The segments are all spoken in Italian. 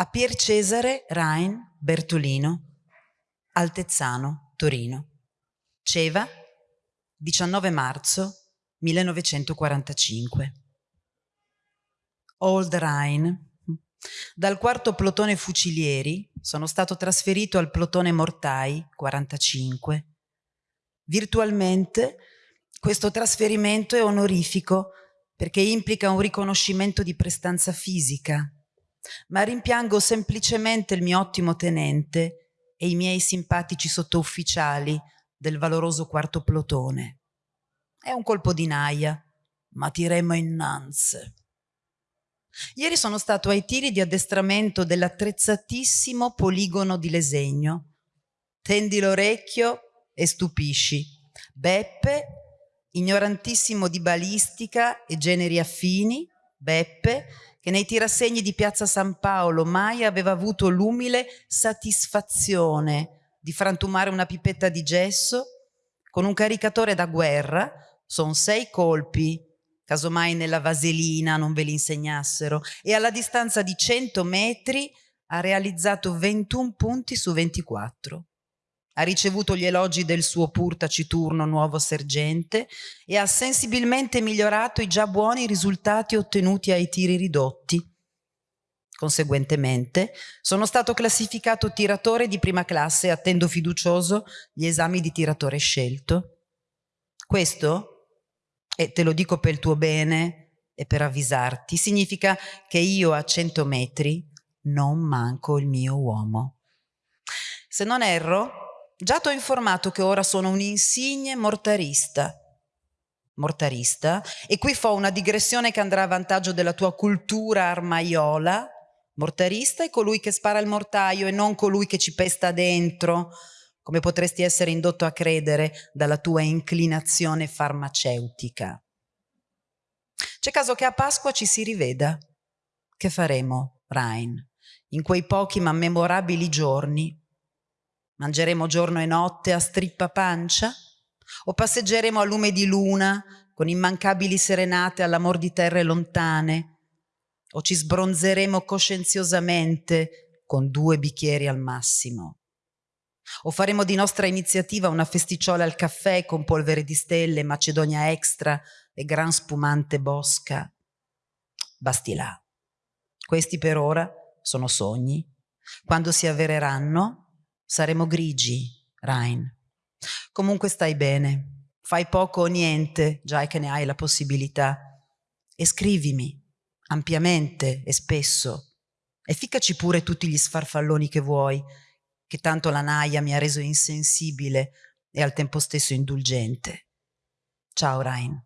a Pier Cesare Rain Bertolino, Altezzano, Torino. Ceva, 19 marzo 1945. Old Rhine. Dal quarto plotone fucilieri sono stato trasferito al plotone mortai 45. Virtualmente questo trasferimento è onorifico perché implica un riconoscimento di prestanza fisica, ma rimpiango semplicemente il mio ottimo tenente e i miei simpatici sottufficiali del valoroso quarto plotone. È un colpo di naia, ma tiremo innanzi. Ieri sono stato ai tiri di addestramento dell'attrezzatissimo poligono di Lesegno. Tendi l'orecchio e stupisci. Beppe, ignorantissimo di balistica e generi affini, Beppe, che nei tirassegni di Piazza San Paolo mai aveva avuto l'umile satisfazione di frantumare una pipetta di gesso con un caricatore da guerra sono sei colpi, casomai nella vaselina non ve li insegnassero, e alla distanza di 100 metri ha realizzato 21 punti su 24. Ha ricevuto gli elogi del suo pur taciturno nuovo sergente e ha sensibilmente migliorato i già buoni risultati ottenuti ai tiri ridotti. Conseguentemente sono stato classificato tiratore di prima classe attendo fiducioso gli esami di tiratore scelto. Questo e te lo dico per il tuo bene e per avvisarti, significa che io a 100 metri non manco il mio uomo. Se non erro, già ti ho informato che ora sono un insigne mortarista. Mortarista, e qui fa una digressione che andrà a vantaggio della tua cultura armaiola. Mortarista è colui che spara il mortaio e non colui che ci pesta dentro, come potresti essere indotto a credere dalla tua inclinazione farmaceutica. C'è caso che a Pasqua ci si riveda. Che faremo, Rain, in quei pochi ma memorabili giorni? Mangeremo giorno e notte a strippa pancia? O passeggeremo a lume di luna con immancabili serenate all'amor di terre lontane? O ci sbronzeremo coscienziosamente con due bicchieri al massimo? O faremo di nostra iniziativa una festicciola al caffè con polvere di stelle, macedonia extra e gran spumante bosca? Basti là. Questi per ora sono sogni. Quando si avvereranno saremo grigi, Rain. Comunque stai bene. Fai poco o niente, già che ne hai la possibilità. E scrivimi, ampiamente e spesso. E ficcaci pure tutti gli sfarfalloni che vuoi, che tanto la naia mi ha reso insensibile e al tempo stesso indulgente. Ciao Rain.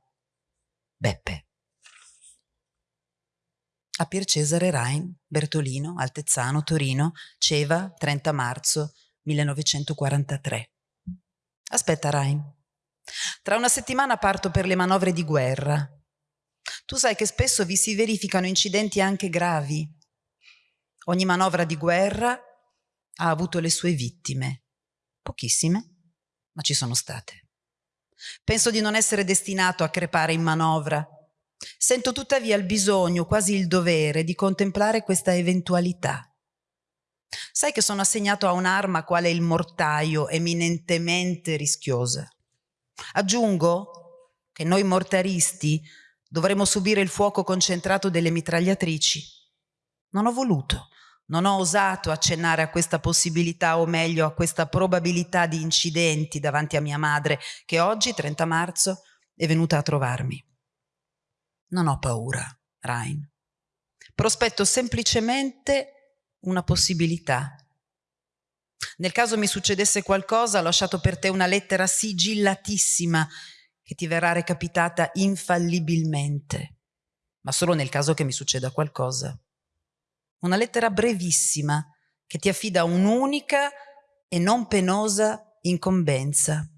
Beppe. A Pier Cesare Rain, Bertolino, Altezzano, Torino, Ceva, 30 marzo 1943. Aspetta Rain. Tra una settimana parto per le manovre di guerra. Tu sai che spesso vi si verificano incidenti anche gravi. Ogni manovra di guerra ha avuto le sue vittime. Pochissime, ma ci sono state. Penso di non essere destinato a crepare in manovra. Sento tuttavia il bisogno, quasi il dovere, di contemplare questa eventualità. Sai che sono assegnato a un'arma quale il mortaio, eminentemente rischiosa. Aggiungo che noi mortaristi dovremo subire il fuoco concentrato delle mitragliatrici. Non ho voluto. Non ho osato accennare a questa possibilità, o meglio a questa probabilità di incidenti davanti a mia madre, che oggi, 30 marzo, è venuta a trovarmi. Non ho paura, Rain. Prospetto semplicemente una possibilità. Nel caso mi succedesse qualcosa, ho lasciato per te una lettera sigillatissima che ti verrà recapitata infallibilmente, ma solo nel caso che mi succeda qualcosa una lettera brevissima che ti affida un'unica e non penosa incombenza.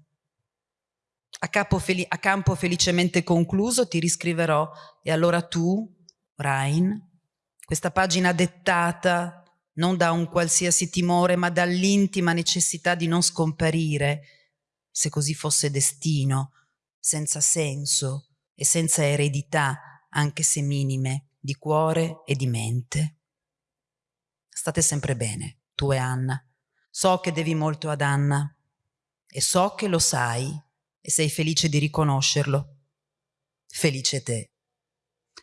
A, a, campo felicemente concluso ti riscriverò e allora tu, Rain, questa pagina dettata non da un qualsiasi timore ma dall'intima necessità di non scomparire, se così fosse destino, senza senso e senza eredità, anche se minime, di cuore e di mente State sempre bene, tu e Anna. So che devi molto ad Anna e so che lo sai e sei felice di riconoscerlo. Felice te.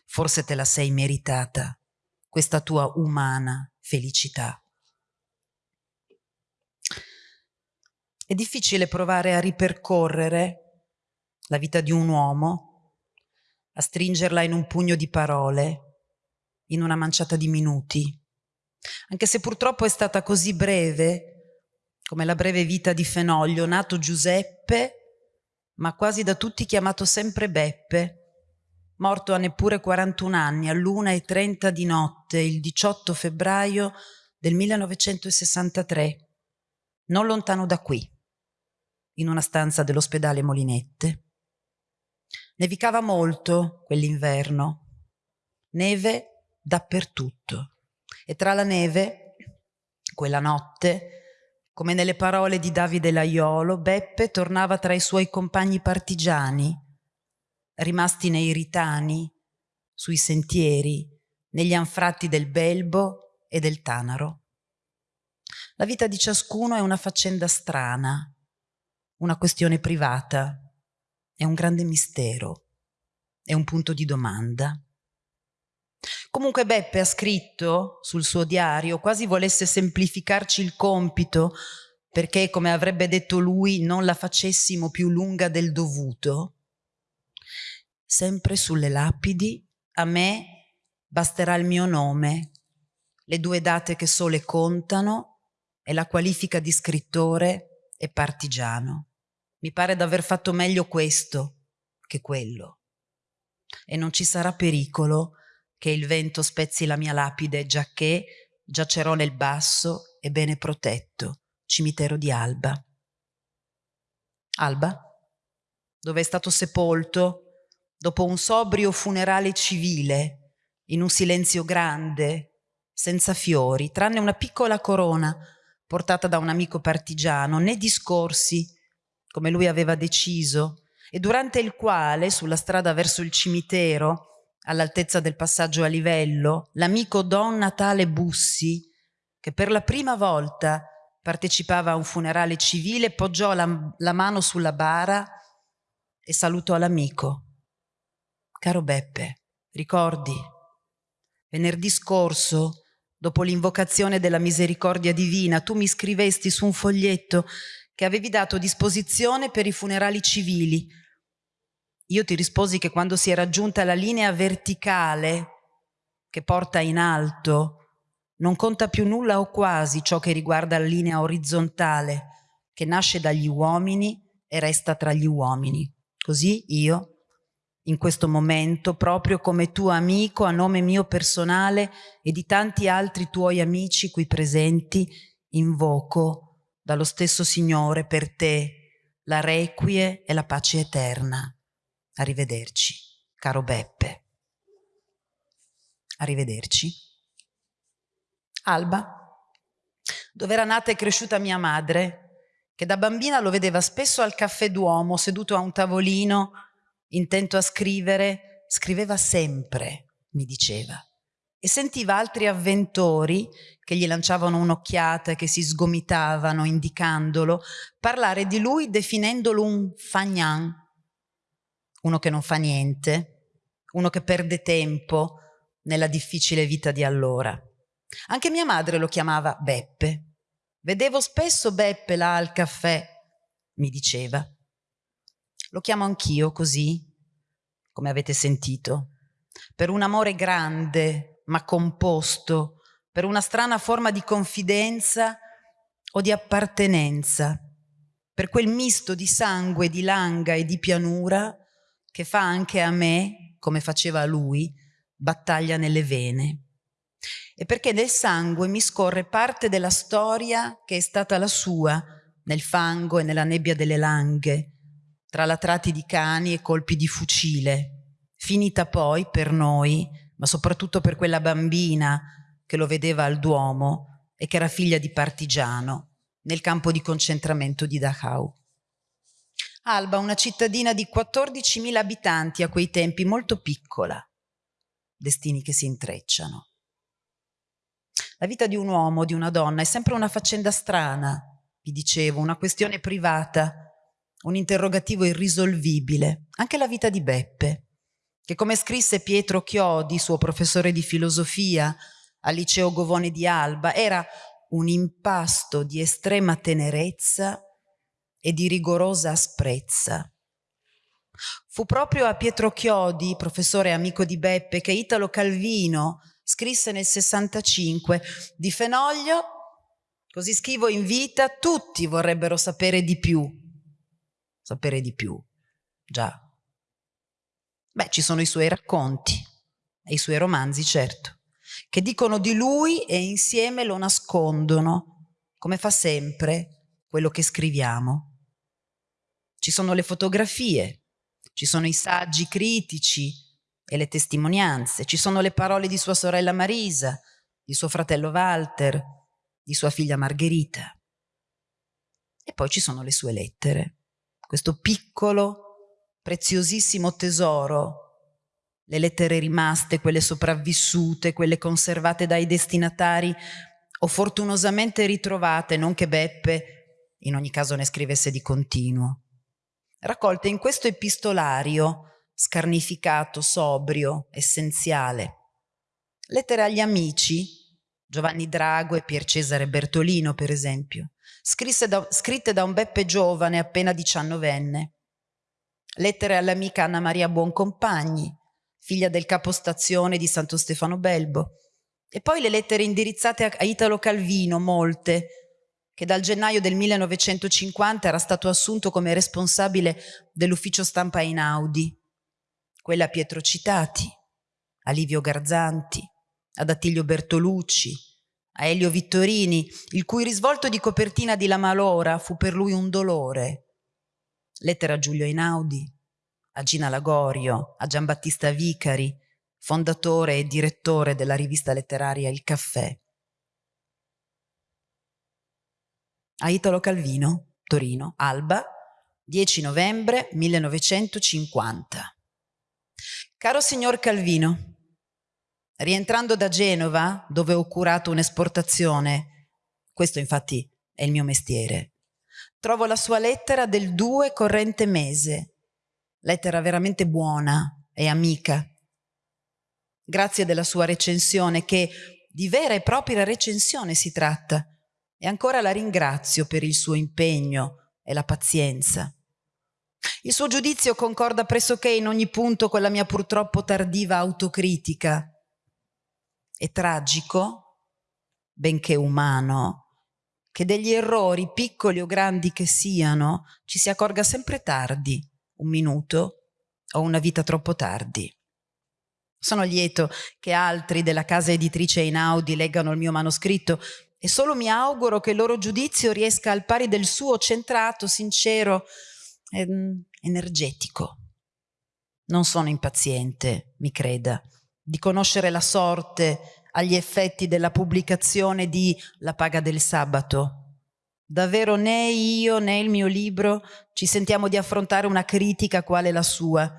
Forse te la sei meritata, questa tua umana felicità. È difficile provare a ripercorrere la vita di un uomo, a stringerla in un pugno di parole, in una manciata di minuti, anche se purtroppo è stata così breve, come la breve vita di Fenoglio, nato Giuseppe, ma quasi da tutti chiamato sempre Beppe, morto a neppure 41 anni, all'una e 30 di notte, il 18 febbraio del 1963, non lontano da qui in una stanza dell'ospedale Molinette. Nevicava molto quell'inverno, neve dappertutto. E tra la neve, quella notte, come nelle parole di Davide Laiolo, Beppe tornava tra i suoi compagni partigiani, rimasti nei ritani, sui sentieri, negli anfratti del Belbo e del Tanaro. La vita di ciascuno è una faccenda strana, una questione privata, è un grande mistero, è un punto di domanda. Comunque Beppe ha scritto sul suo diario, quasi volesse semplificarci il compito, perché, come avrebbe detto lui, non la facessimo più lunga del dovuto. Sempre sulle lapidi, a me basterà il mio nome, le due date che sole contano e la qualifica di scrittore e partigiano. Mi pare d'aver fatto meglio questo che quello. E non ci sarà pericolo che il vento spezzi la mia lapide, giacché giacerò nel basso e bene protetto cimitero di Alba. Alba, dove è stato sepolto dopo un sobrio funerale civile, in un silenzio grande, senza fiori, tranne una piccola corona portata da un amico partigiano, né discorsi, come lui aveva deciso, e durante il quale, sulla strada verso il cimitero, all'altezza del passaggio a livello, l'amico Don Natale Bussi, che per la prima volta partecipava a un funerale civile, poggiò la, la mano sulla bara e salutò l'amico. Caro Beppe, ricordi, venerdì scorso Dopo l'invocazione della misericordia divina, tu mi scrivesti su un foglietto che avevi dato disposizione per i funerali civili. Io ti risposi che quando si è raggiunta la linea verticale che porta in alto, non conta più nulla o quasi ciò che riguarda la linea orizzontale che nasce dagli uomini e resta tra gli uomini. Così io in questo momento, proprio come tuo amico a nome mio personale e di tanti altri tuoi amici qui presenti, invoco dallo stesso Signore per te la requie e la pace eterna. Arrivederci, caro Beppe. Arrivederci. Alba, dove era nata e cresciuta mia madre, che da bambina lo vedeva spesso al caffè Duomo, seduto a un tavolino intento a scrivere, scriveva sempre, mi diceva, e sentiva altri avventori che gli lanciavano un'occhiata e che si sgomitavano indicandolo, parlare di lui definendolo un fagnan, uno che non fa niente, uno che perde tempo nella difficile vita di allora. Anche mia madre lo chiamava Beppe. Vedevo spesso Beppe là al caffè, mi diceva. Lo chiamo anch'io così, come avete sentito, per un amore grande ma composto, per una strana forma di confidenza o di appartenenza, per quel misto di sangue, di langa e di pianura che fa anche a me, come faceva a lui, battaglia nelle vene. E perché nel sangue mi scorre parte della storia che è stata la sua, nel fango e nella nebbia delle langhe, tra latrati di cani e colpi di fucile, finita poi per noi, ma soprattutto per quella bambina che lo vedeva al Duomo e che era figlia di partigiano, nel campo di concentramento di Dachau. Alba, una cittadina di 14.000 abitanti a quei tempi, molto piccola, destini che si intrecciano. La vita di un uomo, di una donna, è sempre una faccenda strana, vi dicevo, una questione privata, un interrogativo irrisolvibile. Anche la vita di Beppe, che come scrisse Pietro Chiodi, suo professore di filosofia al liceo Govone di Alba, era un impasto di estrema tenerezza e di rigorosa asprezza. Fu proprio a Pietro Chiodi, professore amico di Beppe, che Italo Calvino scrisse nel 65 di Fenoglio, così scrivo in vita, tutti vorrebbero sapere di più. Sapere di più, già. Beh, ci sono i suoi racconti e i suoi romanzi, certo, che dicono di lui e insieme lo nascondono, come fa sempre quello che scriviamo. Ci sono le fotografie, ci sono i saggi critici e le testimonianze, ci sono le parole di sua sorella Marisa, di suo fratello Walter, di sua figlia Margherita. E poi ci sono le sue lettere, questo piccolo, preziosissimo tesoro, le lettere rimaste, quelle sopravvissute, quelle conservate dai destinatari o fortunosamente ritrovate, non che Beppe in ogni caso ne scrivesse di continuo raccolte in questo epistolario scarnificato, sobrio, essenziale. Lettere agli amici, Giovanni Drago e Pier Cesare Bertolino per esempio, da, scritte da un Beppe giovane appena diciannovenne. Lettere all'amica Anna Maria Buoncompagni, figlia del capostazione di Santo Stefano Belbo. E poi le lettere indirizzate a Italo Calvino, molte, che dal gennaio del 1950 era stato assunto come responsabile dell'ufficio stampa Inaudi, quella a Pietro Citati, a Livio Garzanti, ad Attilio Bertolucci, a Elio Vittorini, il cui risvolto di copertina di La Malora fu per lui un dolore. Lettera a Giulio Einaudi, a Gina Lagorio, a Giambattista Vicari, fondatore e direttore della rivista letteraria Il Caffè. a Italo Calvino, Torino, Alba, 10 novembre 1950. Caro signor Calvino, rientrando da Genova, dove ho curato un'esportazione, questo infatti è il mio mestiere, trovo la sua lettera del 2 corrente mese, lettera veramente buona e amica. Grazie della sua recensione, che di vera e propria recensione si tratta, e ancora la ringrazio per il suo impegno e la pazienza. Il suo giudizio concorda pressoché in ogni punto con la mia purtroppo tardiva autocritica. È tragico, benché umano, che degli errori, piccoli o grandi che siano, ci si accorga sempre tardi, un minuto o una vita troppo tardi. Sono lieto che altri della casa editrice Inaudi leggano il mio manoscritto e solo mi auguro che il loro giudizio riesca al pari del suo centrato, sincero, e energetico. Non sono impaziente, mi creda, di conoscere la sorte agli effetti della pubblicazione di La paga del sabato. Davvero né io né il mio libro ci sentiamo di affrontare una critica quale la sua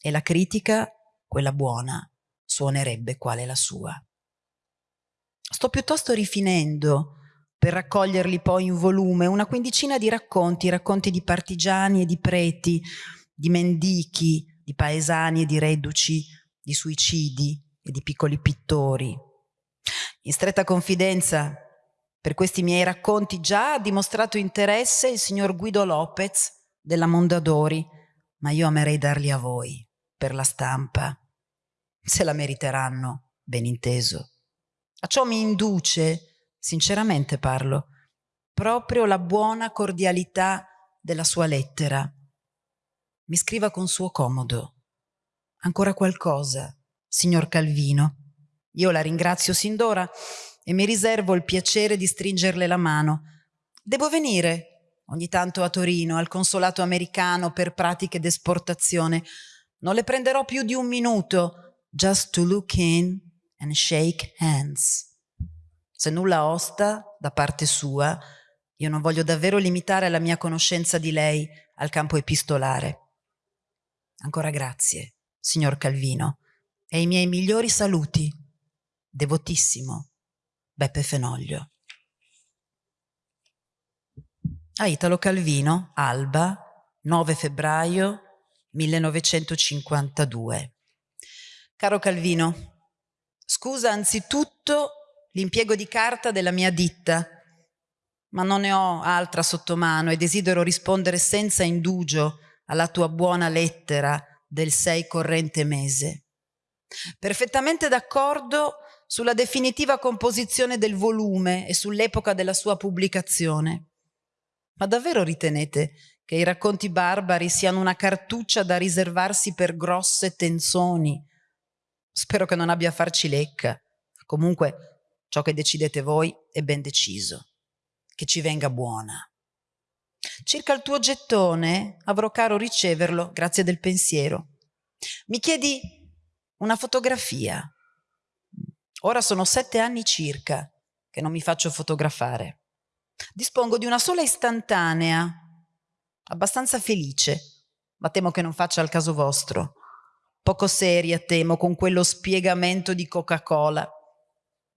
e la critica, quella buona, suonerebbe quale la sua. Sto piuttosto rifinendo per raccoglierli poi in volume una quindicina di racconti, racconti di partigiani e di preti, di mendichi, di paesani e di reduci, di suicidi e di piccoli pittori. In stretta confidenza per questi miei racconti già ha dimostrato interesse il signor Guido Lopez della Mondadori, ma io amerei darli a voi, per la stampa. Se la meriteranno, ben inteso. A ciò mi induce, sinceramente parlo, proprio la buona cordialità della sua lettera. Mi scriva con suo comodo. Ancora qualcosa, signor Calvino. Io la ringrazio sin d'ora e mi riservo il piacere di stringerle la mano. Devo venire ogni tanto a Torino, al consolato americano per pratiche d'esportazione. Non le prenderò più di un minuto, just to look in and shake hands. Se nulla osta da parte sua, io non voglio davvero limitare la mia conoscenza di lei al campo epistolare. Ancora grazie, signor Calvino, e i miei migliori saluti. Devotissimo, Beppe Fenoglio. A Italo Calvino, Alba, 9 febbraio 1952. Caro Calvino, scusa anzitutto l'impiego di carta della mia ditta, ma non ne ho altra sotto mano e desidero rispondere senza indugio alla tua buona lettera del 6 corrente mese. Perfettamente d'accordo sulla definitiva composizione del volume e sull'epoca della sua pubblicazione. Ma davvero ritenete che i racconti barbari siano una cartuccia da riservarsi per grosse tenzoni? Spero che non abbia a farci lecca. Comunque, ciò che decidete voi è ben deciso. Che ci venga buona. Circa il tuo gettone, avrò caro riceverlo, grazie del pensiero. Mi chiedi una fotografia. Ora sono sette anni circa che non mi faccio fotografare. Dispongo di una sola istantanea, abbastanza felice, ma temo che non faccia al caso vostro. Poco seria, temo, con quello spiegamento di Coca-Cola.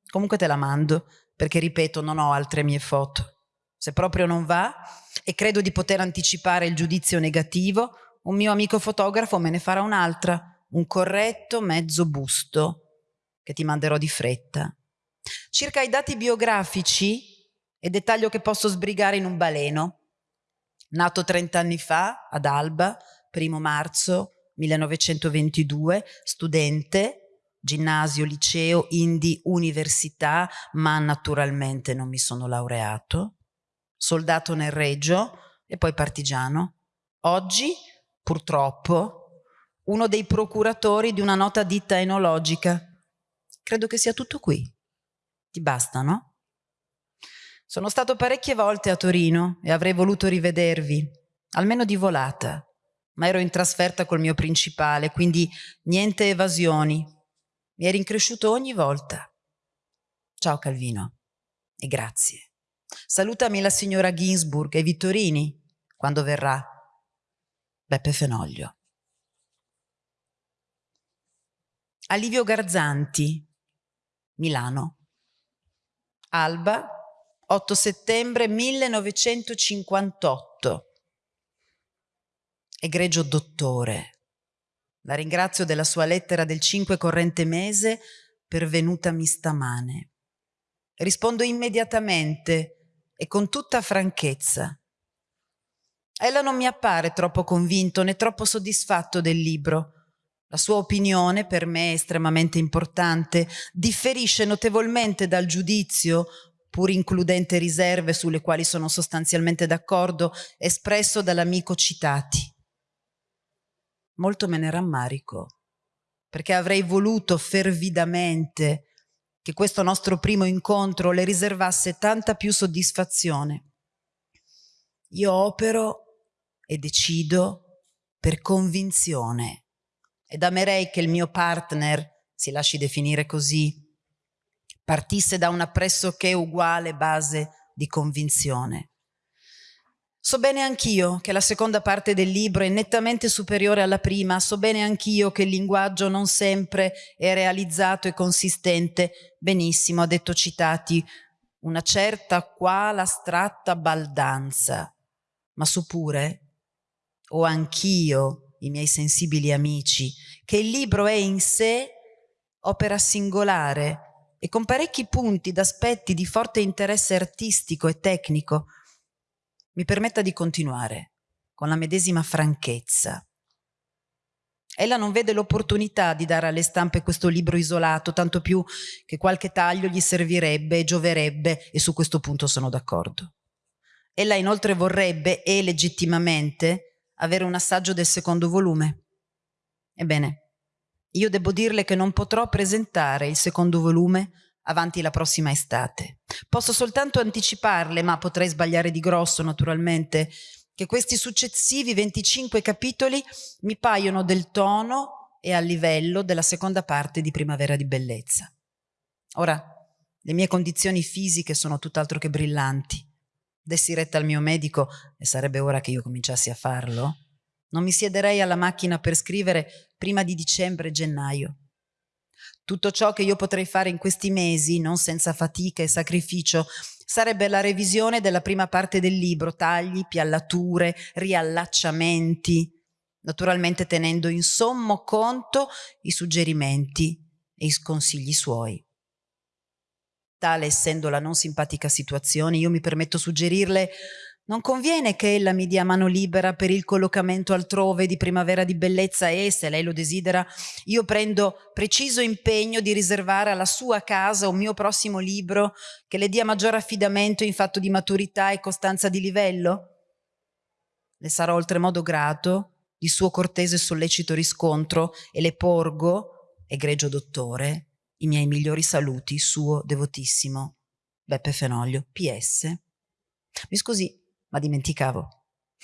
Comunque te la mando, perché ripeto, non ho altre mie foto. Se proprio non va, e credo di poter anticipare il giudizio negativo, un mio amico fotografo me ne farà un'altra, un corretto mezzo busto, che ti manderò di fretta. Circa i dati biografici, e dettaglio che posso sbrigare in un baleno. Nato 30 anni fa ad Alba, primo marzo 1922, studente, ginnasio, liceo, indi, università, ma naturalmente non mi sono laureato, soldato nel Regio e poi partigiano. Oggi, purtroppo, uno dei procuratori di una nota ditta enologica. Credo che sia tutto qui. Ti basta, no? Sono stato parecchie volte a Torino e avrei voluto rivedervi, almeno di volata, ma ero in trasferta col mio principale, quindi niente evasioni. Mi eri incresciuto ogni volta. Ciao Calvino e grazie. Salutami la signora Ginsburg e Vittorini quando verrà. Beppe Fenoglio. Alivio Garzanti, Milano. Alba, 8 settembre 1958. Egregio dottore, la ringrazio della sua lettera del 5 corrente mese pervenutami stamane. Rispondo immediatamente e con tutta franchezza. Ella non mi appare troppo convinto né troppo soddisfatto del libro. La sua opinione, per me estremamente importante, differisce notevolmente dal giudizio pur includente riserve sulle quali sono sostanzialmente d'accordo, espresso dall'amico citati. Molto me ne rammarico, perché avrei voluto fervidamente che questo nostro primo incontro le riservasse tanta più soddisfazione. Io opero e decido per convinzione ed amerei che il mio partner, si lasci definire così, partisse da una pressoché uguale base di convinzione. So bene anch'io che la seconda parte del libro è nettamente superiore alla prima, so bene anch'io che il linguaggio non sempre è realizzato e consistente. Benissimo, ha detto Citati, una certa quale astratta baldanza. Ma so pure, o anch'io, i miei sensibili amici, che il libro è in sé opera singolare, e con parecchi punti d'aspetti di forte interesse artistico e tecnico, mi permetta di continuare con la medesima franchezza. Ella non vede l'opportunità di dare alle stampe questo libro isolato, tanto più che qualche taglio gli servirebbe e gioverebbe, e su questo punto sono d'accordo. Ella inoltre vorrebbe, e legittimamente, avere un assaggio del secondo volume. Ebbene, io devo dirle che non potrò presentare il secondo volume avanti la prossima estate. Posso soltanto anticiparle, ma potrei sbagliare di grosso naturalmente, che questi successivi 25 capitoli mi paiono del tono e al livello della seconda parte di Primavera di Bellezza. Ora, le mie condizioni fisiche sono tutt'altro che brillanti. Dessi retta al mio medico, e sarebbe ora che io cominciassi a farlo, non mi siederei alla macchina per scrivere prima di dicembre-gennaio. Tutto ciò che io potrei fare in questi mesi, non senza fatica e sacrificio, sarebbe la revisione della prima parte del libro, tagli, piallature, riallacciamenti, naturalmente tenendo in sommo conto i suggerimenti e i consigli suoi. Tale essendo la non simpatica situazione, io mi permetto suggerirle non conviene che ella mi dia mano libera per il collocamento altrove di primavera di bellezza e, se lei lo desidera, io prendo preciso impegno di riservare alla sua casa un mio prossimo libro che le dia maggior affidamento in fatto di maturità e costanza di livello? Le sarò oltremodo grato di suo cortese e sollecito riscontro e le porgo, egregio dottore, i miei migliori saluti, suo devotissimo Beppe Fenoglio. PS. Mi scusi, ma dimenticavo.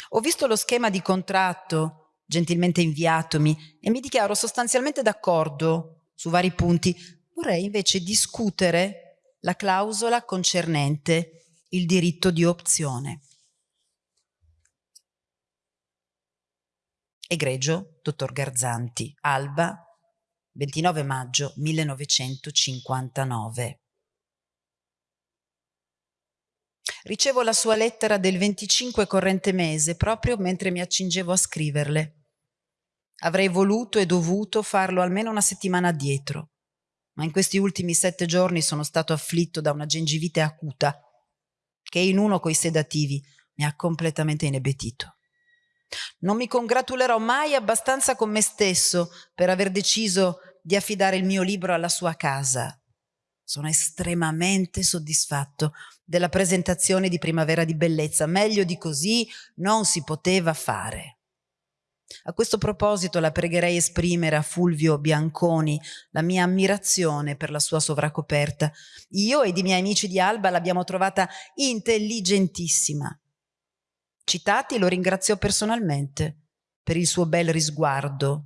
Ho visto lo schema di contratto gentilmente inviatomi e mi dichiaro sostanzialmente d'accordo su vari punti. Vorrei invece discutere la clausola concernente il diritto di opzione. Egregio, dottor Garzanti, Alba, 29 maggio 1959. Ricevo la sua lettera del 25 corrente mese proprio mentre mi accingevo a scriverle. Avrei voluto e dovuto farlo almeno una settimana addietro, ma in questi ultimi sette giorni sono stato afflitto da una gengivite acuta che in uno coi sedativi mi ha completamente inebetito. Non mi congratulerò mai abbastanza con me stesso per aver deciso di affidare il mio libro alla sua casa. Sono estremamente soddisfatto della presentazione di Primavera di Bellezza. Meglio di così non si poteva fare. A questo proposito la pregherei esprimere a Fulvio Bianconi la mia ammirazione per la sua sovracoperta. Io ed i miei amici di Alba l'abbiamo trovata intelligentissima. Citati lo ringrazio personalmente per il suo bel risguardo.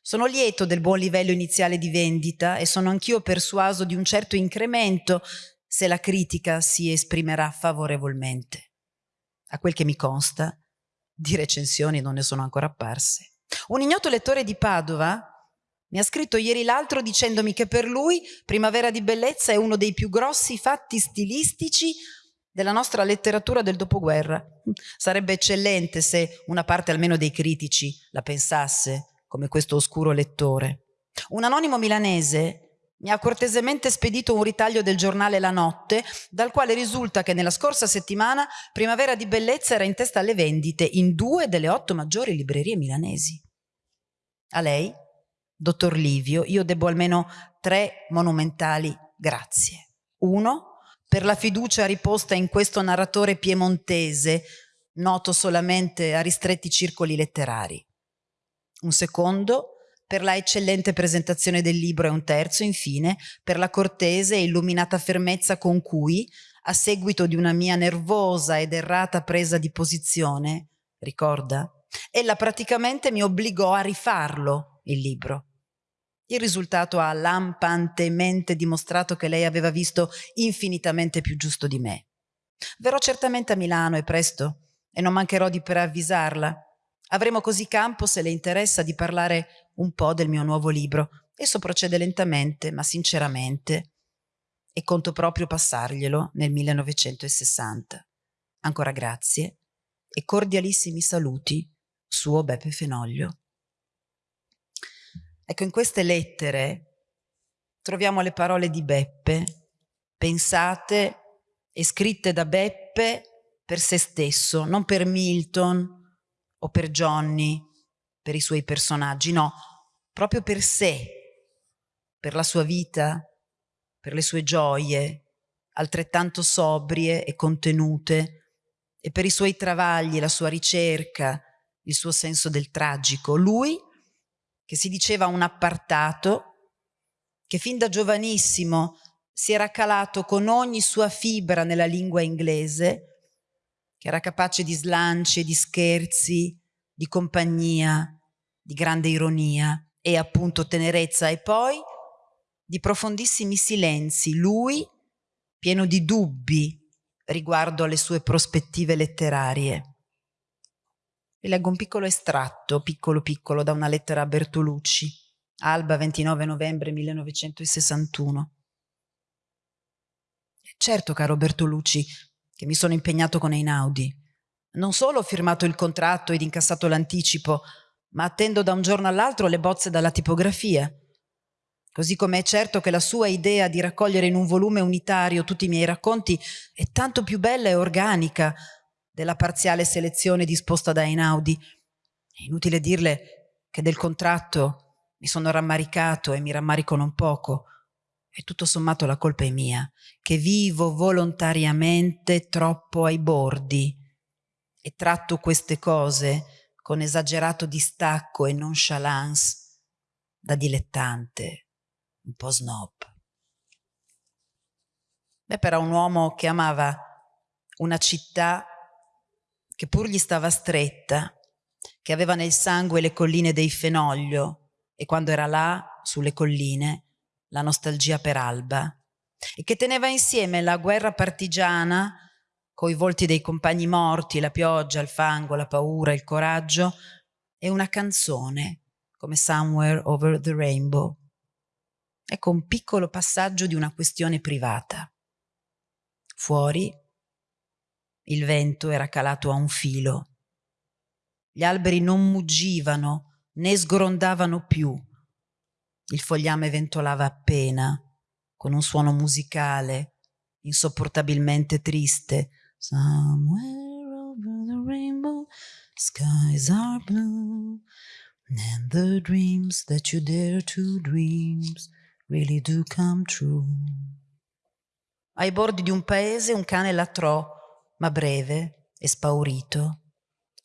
Sono lieto del buon livello iniziale di vendita e sono anch'io persuaso di un certo incremento se la critica si esprimerà favorevolmente. A quel che mi consta, di recensioni non ne sono ancora apparse. Un ignoto lettore di Padova mi ha scritto ieri l'altro dicendomi che per lui Primavera di Bellezza è uno dei più grossi fatti stilistici della nostra letteratura del dopoguerra. Sarebbe eccellente se una parte almeno dei critici la pensasse come questo oscuro lettore. Un anonimo milanese mi ha cortesemente spedito un ritaglio del giornale La Notte, dal quale risulta che nella scorsa settimana Primavera di Bellezza era in testa alle vendite in due delle otto maggiori librerie milanesi. A lei, dottor Livio, io debbo almeno tre monumentali grazie. Uno, per la fiducia riposta in questo narratore piemontese, noto solamente a ristretti circoli letterari. Un secondo, per la eccellente presentazione del libro e un terzo, infine, per la cortese e illuminata fermezza con cui, a seguito di una mia nervosa ed errata presa di posizione, ricorda, ella praticamente mi obbligò a rifarlo, il libro. Il risultato ha lampantemente dimostrato che lei aveva visto infinitamente più giusto di me. Verrò certamente a Milano e presto, e non mancherò di preavvisarla, Avremo così campo, se le interessa, di parlare un po' del mio nuovo libro. Esso procede lentamente, ma sinceramente, e conto proprio passarglielo nel 1960. Ancora grazie e cordialissimi saluti, suo Beppe Fenoglio. Ecco, in queste lettere troviamo le parole di Beppe, pensate e scritte da Beppe per se stesso, non per Milton, o per Johnny, per i suoi personaggi, no, proprio per sé, per la sua vita, per le sue gioie, altrettanto sobrie e contenute, e per i suoi travagli, la sua ricerca, il suo senso del tragico. Lui, che si diceva un appartato, che fin da giovanissimo si era calato con ogni sua fibra nella lingua inglese, che era capace di slanci di scherzi, di compagnia, di grande ironia e appunto tenerezza e poi di profondissimi silenzi, lui pieno di dubbi riguardo alle sue prospettive letterarie. Vi leggo un piccolo estratto, piccolo piccolo, da una lettera a Bertolucci. Alba 29 novembre 1961. Certo, caro Bertolucci, che mi sono impegnato con Einaudi. Non solo ho firmato il contratto ed incassato l'anticipo, ma attendo da un giorno all'altro le bozze dalla tipografia. Così come è certo che la sua idea di raccogliere in un volume unitario tutti i miei racconti è tanto più bella e organica della parziale selezione disposta da Einaudi. È inutile dirle che del contratto mi sono rammaricato e mi rammarico non poco. E tutto sommato la colpa è mia, che vivo volontariamente troppo ai bordi e tratto queste cose con esagerato distacco e nonchalance da dilettante un po' snob. Beh, però un uomo che amava una città che pur gli stava stretta, che aveva nel sangue le colline dei Fenoglio e quando era là, sulle colline, la nostalgia per Alba, e che teneva insieme la guerra partigiana coi volti dei compagni morti, la pioggia, il fango, la paura, il coraggio, e una canzone come Somewhere Over the Rainbow, Ecco un piccolo passaggio di una questione privata. Fuori il vento era calato a un filo. Gli alberi non muggivano né sgrondavano più. Il fogliame ventolava appena, con un suono musicale, insopportabilmente triste. Somewhere over the rainbow, skies are blue, and the dreams that you dare to dream really do come true. Ai bordi di un paese un cane latrò, ma breve e spaurito.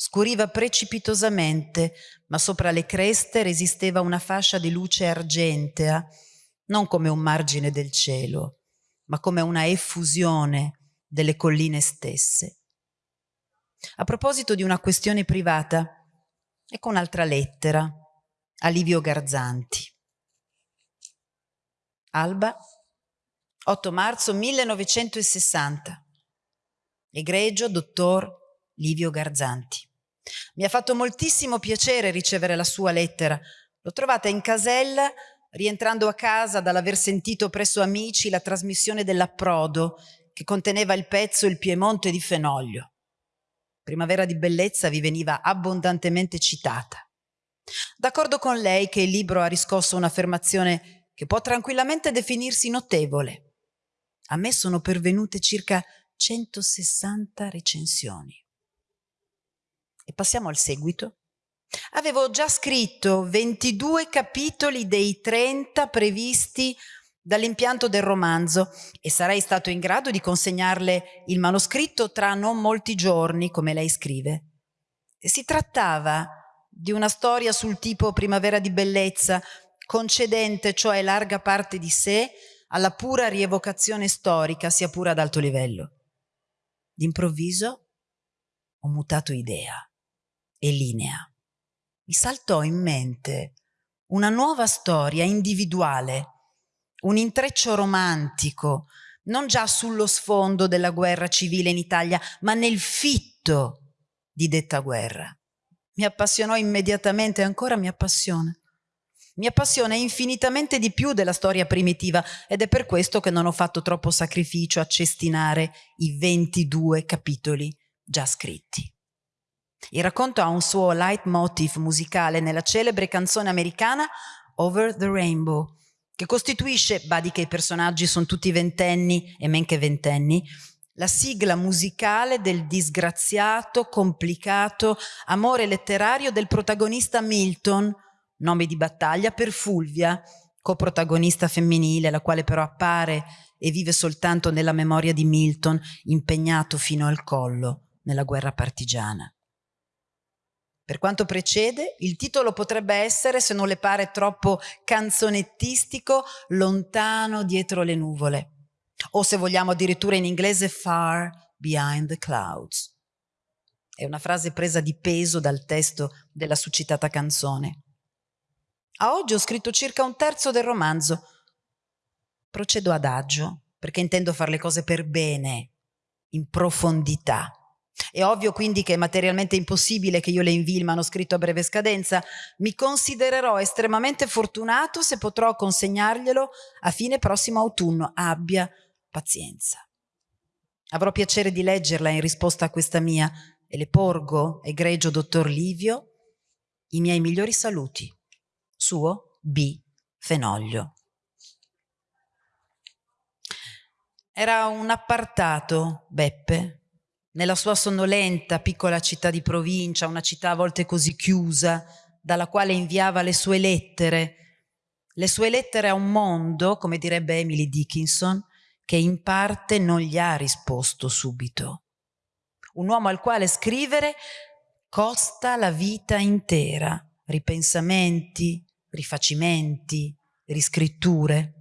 Scuriva precipitosamente, ma sopra le creste resisteva una fascia di luce argentea, non come un margine del cielo, ma come una effusione delle colline stesse. A proposito di una questione privata, ecco un'altra lettera a Livio Garzanti. Alba, 8 marzo 1960. Egregio dottor Livio Garzanti. Mi ha fatto moltissimo piacere ricevere la sua lettera. L'ho trovata in casella rientrando a casa dall'aver sentito presso amici la trasmissione dell'approdo che conteneva il pezzo Il Piemonte di Fenoglio. Primavera di bellezza vi veniva abbondantemente citata. D'accordo con lei che il libro ha riscosso un'affermazione che può tranquillamente definirsi notevole. A me sono pervenute circa 160 recensioni. E passiamo al seguito. Avevo già scritto 22 capitoli dei 30 previsti dall'impianto del romanzo e sarei stato in grado di consegnarle il manoscritto tra non molti giorni, come lei scrive. Si trattava di una storia sul tipo Primavera di bellezza, concedente cioè larga parte di sé alla pura rievocazione storica, sia pure ad alto livello. D'improvviso ho mutato idea e linea. Mi saltò in mente una nuova storia individuale, un intreccio romantico, non già sullo sfondo della guerra civile in Italia, ma nel fitto di detta guerra. Mi appassionò immediatamente, ancora mi appassiona. Mi appassiona infinitamente di più della storia primitiva ed è per questo che non ho fatto troppo sacrificio a cestinare i 22 capitoli già scritti. Il racconto ha un suo leitmotiv musicale nella celebre canzone americana Over the Rainbow, che costituisce, badi che i personaggi sono tutti ventenni e men che ventenni, la sigla musicale del disgraziato, complicato amore letterario del protagonista Milton, nome di battaglia per Fulvia, coprotagonista femminile, la quale però appare e vive soltanto nella memoria di Milton, impegnato fino al collo nella guerra partigiana. Per quanto precede, il titolo potrebbe essere, se non le pare troppo canzonettistico, Lontano dietro le nuvole, o se vogliamo addirittura in inglese Far Behind the Clouds. È una frase presa di peso dal testo della succitata canzone. A oggi ho scritto circa un terzo del romanzo. Procedo adagio, perché intendo fare le cose per bene, in profondità, È ovvio quindi che è materialmente impossibile che io le invii il manoscritto a breve scadenza. Mi considererò estremamente fortunato se potrò consegnarglielo a fine prossimo autunno. Abbia pazienza. Avrò piacere di leggerla in risposta a questa mia e le porgo, egregio dottor Livio, i miei migliori saluti. Suo B. Fenoglio. Era un appartato, Beppe, nella sua sonnolenta piccola città di provincia, una città a volte così chiusa, dalla quale inviava le sue lettere, le sue lettere a un mondo, come direbbe Emily Dickinson, che in parte non gli ha risposto subito. Un uomo al quale scrivere costa la vita intera, ripensamenti, rifacimenti, riscritture.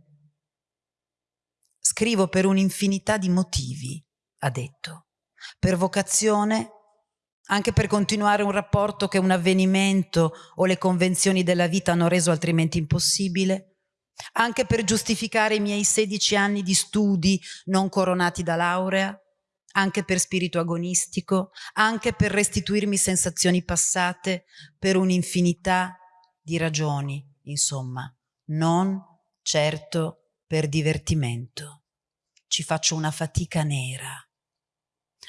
Scrivo per un'infinità di motivi, ha detto per vocazione, anche per continuare un rapporto che un avvenimento o le convenzioni della vita hanno reso altrimenti impossibile, anche per giustificare i miei 16 anni di studi non coronati da laurea, anche per spirito agonistico, anche per restituirmi sensazioni passate, per un'infinità di ragioni, insomma, non certo per divertimento. Ci faccio una fatica nera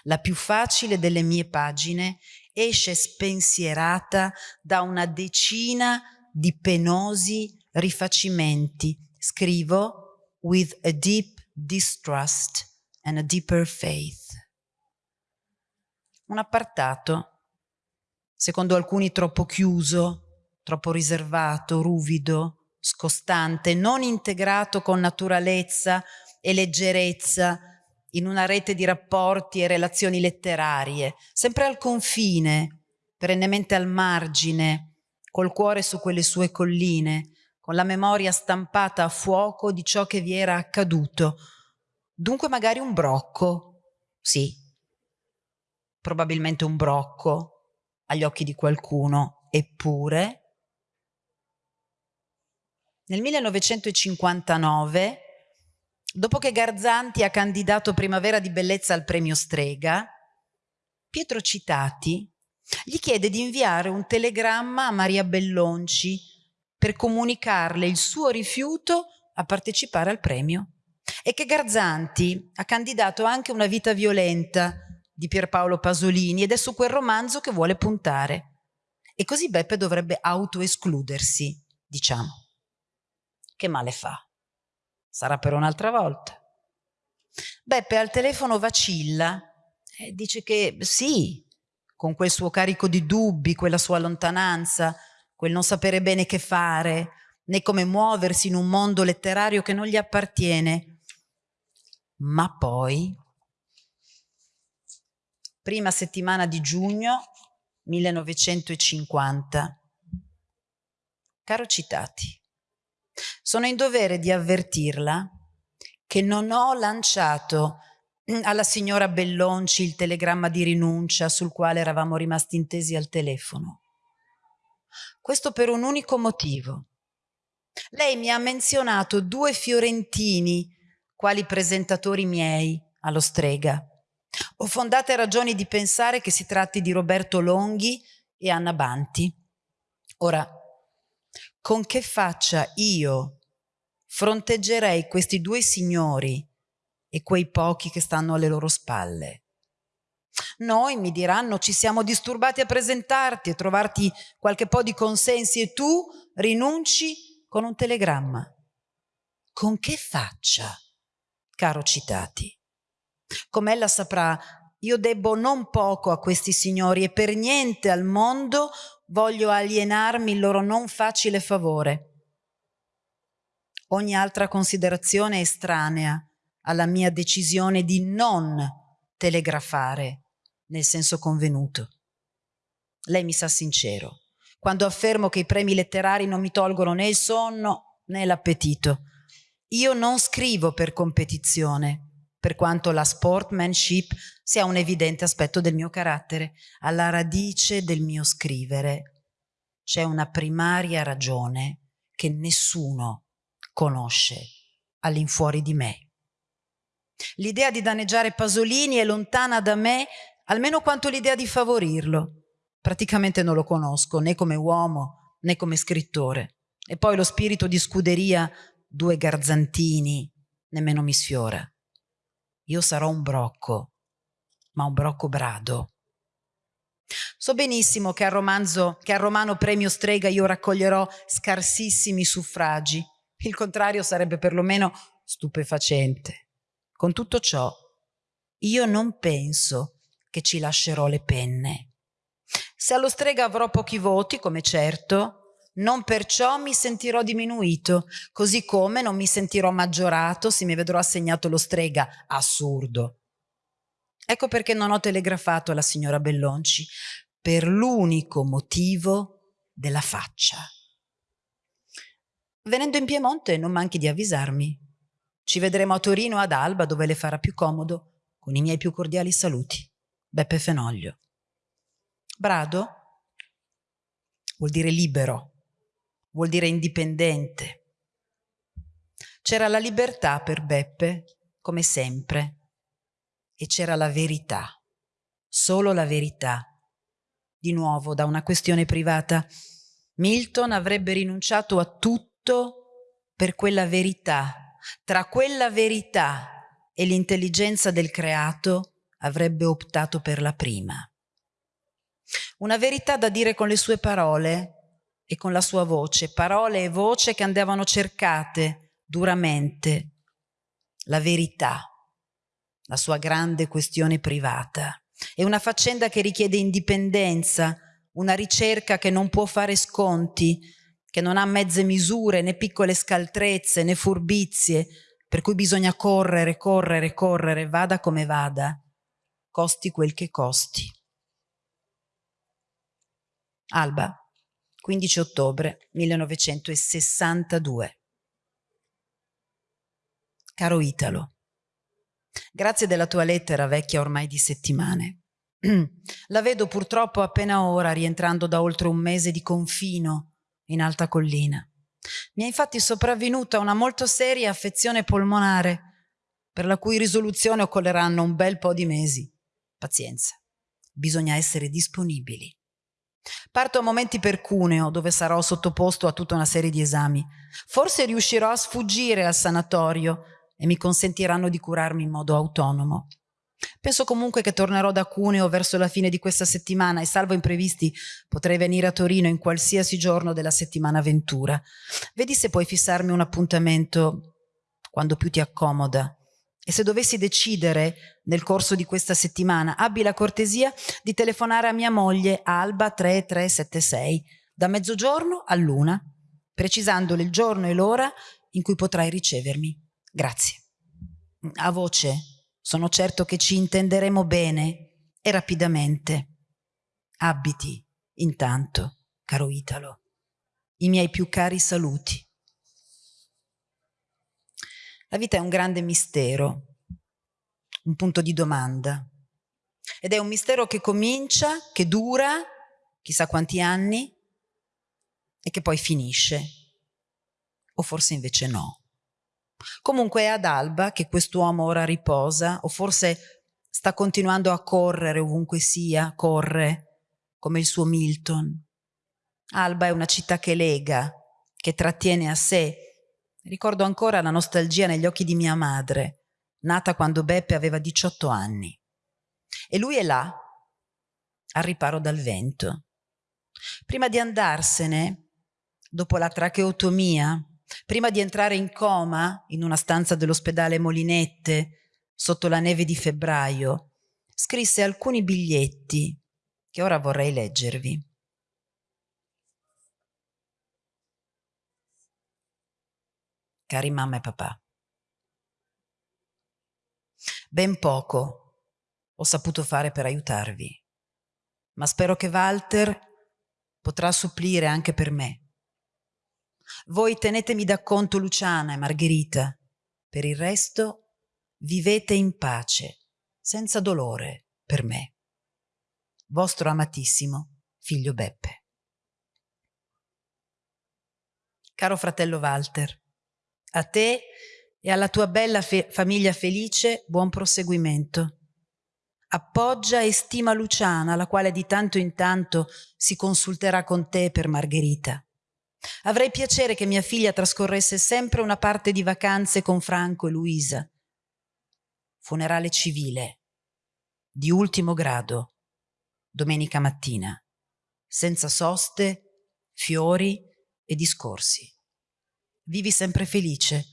la più facile delle mie pagine, esce spensierata da una decina di penosi rifacimenti. Scrivo with a deep distrust and a deeper faith. Un appartato, secondo alcuni troppo chiuso, troppo riservato, ruvido, scostante, non integrato con naturalezza e leggerezza in una rete di rapporti e relazioni letterarie, sempre al confine, perennemente al margine, col cuore su quelle sue colline, con la memoria stampata a fuoco di ciò che vi era accaduto. Dunque magari un brocco, sì, probabilmente un brocco agli occhi di qualcuno, eppure nel 1959 Dopo che Garzanti ha candidato Primavera di Bellezza al premio Strega, Pietro Citati gli chiede di inviare un telegramma a Maria Bellonci per comunicarle il suo rifiuto a partecipare al premio e che Garzanti ha candidato anche Una vita violenta di Pierpaolo Pasolini ed è su quel romanzo che vuole puntare. E così Beppe dovrebbe autoescludersi, diciamo. Che male fa? Sarà per un'altra volta. Beppe al telefono vacilla e dice che sì, con quel suo carico di dubbi, quella sua lontananza, quel non sapere bene che fare, né come muoversi in un mondo letterario che non gli appartiene. Ma poi, prima settimana di giugno 1950, caro citati, sono in dovere di avvertirla che non ho lanciato alla signora Bellonci il telegramma di rinuncia sul quale eravamo rimasti intesi al telefono. Questo per un unico motivo. Lei mi ha menzionato due fiorentini quali presentatori miei allo strega. Ho fondate ragioni di pensare che si tratti di Roberto Longhi e Anna Banti. Ora, con che faccia io fronteggerei questi due signori e quei pochi che stanno alle loro spalle. Noi, mi diranno, ci siamo disturbati a presentarti e trovarti qualche po' di consensi e tu rinunci con un telegramma. Con che faccia, caro citati? Come ella saprà, io debbo non poco a questi signori e per niente al mondo voglio alienarmi il loro non facile favore. Ogni altra considerazione è estranea alla mia decisione di non telegrafare nel senso convenuto. Lei mi sa sincero quando affermo che i premi letterari non mi tolgono né il sonno né l'appetito. Io non scrivo per competizione, per quanto la sportmanship sia un evidente aspetto del mio carattere. Alla radice del mio scrivere c'è una primaria ragione che nessuno conosce all'infuori di me. L'idea di danneggiare Pasolini è lontana da me almeno quanto l'idea di favorirlo. Praticamente non lo conosco, né come uomo, né come scrittore. E poi lo spirito di scuderia, due garzantini, nemmeno mi sfiora. Io sarò un brocco, ma un brocco brado. So benissimo che al romanzo, che al romano Premio Strega io raccoglierò scarsissimi suffragi. Il contrario sarebbe perlomeno stupefacente. Con tutto ciò, io non penso che ci lascerò le penne. Se allo strega avrò pochi voti, come certo, non perciò mi sentirò diminuito, così come non mi sentirò maggiorato se mi vedrò assegnato lo strega. Assurdo. Ecco perché non ho telegrafato alla signora Bellonci, per l'unico motivo della faccia. Venendo in Piemonte non manchi di avvisarmi. Ci vedremo a Torino ad Alba dove le farà più comodo, con i miei più cordiali saluti. Beppe Fenoglio. Brado vuol dire libero, vuol dire indipendente. C'era la libertà per Beppe, come sempre, e c'era la verità, solo la verità. Di nuovo, da una questione privata, Milton avrebbe rinunciato a tutto per quella verità. Tra quella verità e l'intelligenza del creato avrebbe optato per la prima. Una verità da dire con le sue parole e con la sua voce, parole e voce che andavano cercate duramente. La verità, la sua grande questione privata. È una faccenda che richiede indipendenza, una ricerca che non può fare sconti, che non ha mezze misure, né piccole scaltrezze, né furbizie, per cui bisogna correre, correre, correre, vada come vada, costi quel che costi. Alba, 15 ottobre 1962. Caro Italo, grazie della tua lettera vecchia ormai di settimane. La vedo purtroppo appena ora rientrando da oltre un mese di confino in alta collina. Mi è infatti sopravvenuta una molto seria affezione polmonare, per la cui risoluzione occorreranno un bel po' di mesi. Pazienza, bisogna essere disponibili. Parto a momenti per Cuneo, dove sarò sottoposto a tutta una serie di esami. Forse riuscirò a sfuggire al sanatorio e mi consentiranno di curarmi in modo autonomo. Penso comunque che tornerò da Cuneo verso la fine di questa settimana e salvo imprevisti potrei venire a Torino in qualsiasi giorno della settimana ventura. Vedi se puoi fissarmi un appuntamento quando più ti accomoda. E se dovessi decidere nel corso di questa settimana, abbi la cortesia di telefonare a mia moglie Alba 3376 da mezzogiorno a luna, precisandole il giorno e l'ora in cui potrai ricevermi. Grazie. A voce, sono certo che ci intenderemo bene e rapidamente. Abiti, intanto, caro Italo, i miei più cari saluti. La vita è un grande mistero, un punto di domanda. Ed è un mistero che comincia, che dura, chissà quanti anni, e che poi finisce. O forse invece no. Comunque è ad alba che quest'uomo ora riposa, o forse sta continuando a correre ovunque sia, corre, come il suo Milton. Alba è una città che lega, che trattiene a sé. Ricordo ancora la nostalgia negli occhi di mia madre, nata quando Beppe aveva 18 anni. E lui è là, al riparo dal vento. Prima di andarsene, dopo la tracheotomia, Prima di entrare in coma in una stanza dell'ospedale Molinette, sotto la neve di febbraio, scrisse alcuni biglietti che ora vorrei leggervi. Cari mamma e papà, ben poco ho saputo fare per aiutarvi, ma spero che Walter potrà supplire anche per me voi tenetemi da conto Luciana e Margherita. Per il resto vivete in pace, senza dolore per me. Vostro amatissimo figlio Beppe. Caro fratello Walter, a te e alla tua bella fe famiglia felice buon proseguimento. appoggia e stima Luciana, la quale di tanto in tanto si consulterà con te per Margherita. Avrei piacere che mia figlia trascorresse sempre una parte di vacanze con Franco e Luisa. Funerale civile, di ultimo grado, domenica mattina, senza soste, fiori e discorsi. Vivi sempre felice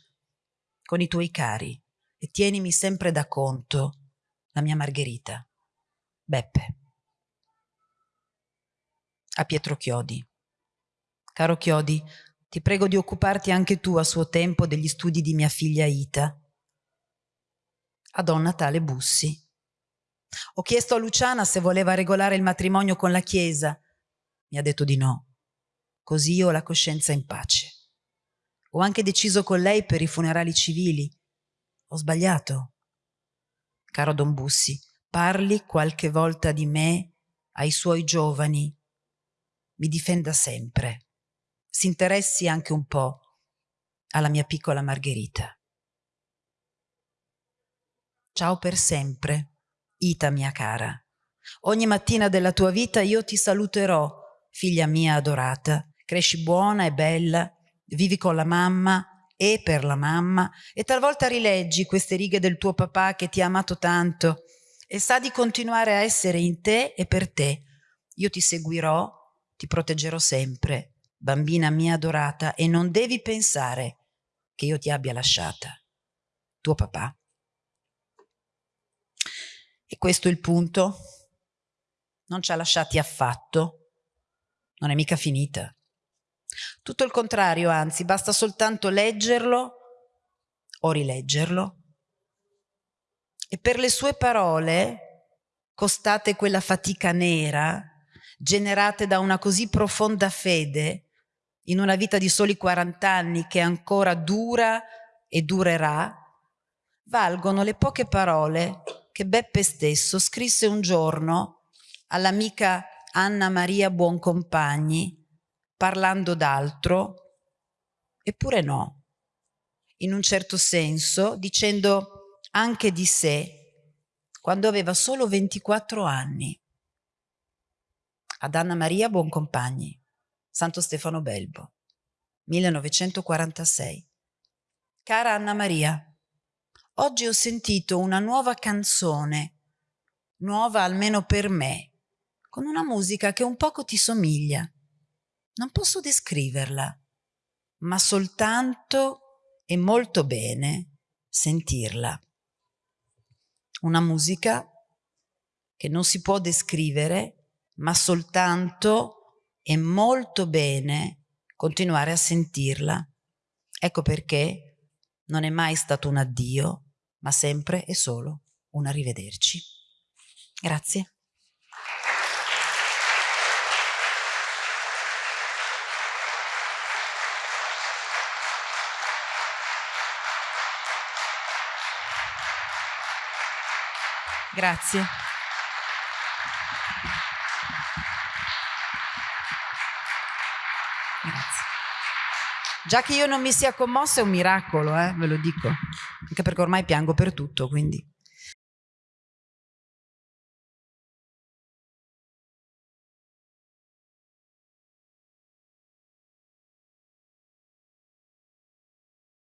con i tuoi cari e tienimi sempre da conto la mia Margherita. Beppe. A Pietro Chiodi. Caro Chiodi, ti prego di occuparti anche tu a suo tempo degli studi di mia figlia Ita. A Don Natale Bussi. Ho chiesto a Luciana se voleva regolare il matrimonio con la Chiesa. Mi ha detto di no. Così io ho la coscienza in pace. Ho anche deciso con lei per i funerali civili. Ho sbagliato. Caro Don Bussi, parli qualche volta di me ai suoi giovani. Mi difenda sempre si interessi anche un po' alla mia piccola Margherita. Ciao per sempre, Ita mia cara. Ogni mattina della tua vita io ti saluterò, figlia mia adorata. Cresci buona e bella, vivi con la mamma e per la mamma e talvolta rileggi queste righe del tuo papà che ti ha amato tanto e sa di continuare a essere in te e per te. Io ti seguirò, ti proteggerò sempre bambina mia adorata, e non devi pensare che io ti abbia lasciata. Tuo papà. E questo è il punto. Non ci ha lasciati affatto. Non è mica finita. Tutto il contrario, anzi, basta soltanto leggerlo o rileggerlo. E per le sue parole, costate quella fatica nera, generate da una così profonda fede, in una vita di soli 40 anni che ancora dura e durerà, valgono le poche parole che Beppe stesso scrisse un giorno all'amica Anna Maria Buoncompagni, parlando d'altro, eppure no, in un certo senso, dicendo anche di sé, quando aveva solo 24 anni. Ad Anna Maria Buoncompagni. Santo Stefano Belbo, 1946. Cara Anna Maria, oggi ho sentito una nuova canzone, nuova almeno per me, con una musica che un poco ti somiglia. Non posso descriverla, ma soltanto e molto bene sentirla. Una musica che non si può descrivere, ma soltanto e molto bene continuare a sentirla. Ecco perché non è mai stato un addio, ma sempre e solo un arrivederci. Grazie. Grazie. Già che io non mi sia commossa è un miracolo, eh, ve lo dico, anche perché ormai piango per tutto, quindi...